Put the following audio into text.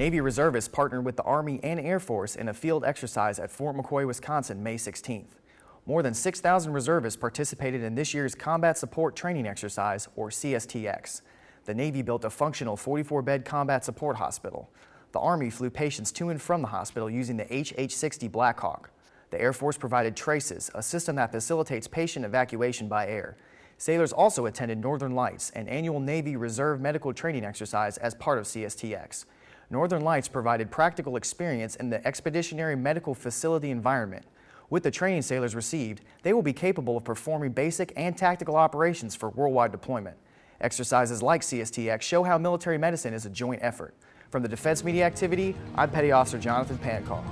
Navy reservists partnered with the Army and Air Force in a field exercise at Fort McCoy, Wisconsin, May 16th. More than 6,000 reservists participated in this year's Combat Support Training Exercise, or CSTX. The Navy built a functional 44-bed combat support hospital. The Army flew patients to and from the hospital using the HH-60 Blackhawk. The Air Force provided TRAC2ES, a system that facilitates patient evacuation by air. Sailors also attended Northern Lights, an annual Navy Reserve medical training exercise as part of CSTX. Northern Lights provided practical experience in the expeditionary medical facility environment. With the training sailors received, they will be capable of performing basic and tactical operations for worldwide deployment. Exercises like CSTX show how military medicine is a joint effort. From the Defense Media Activity, I'm Petty Officer Jonathan Pancall.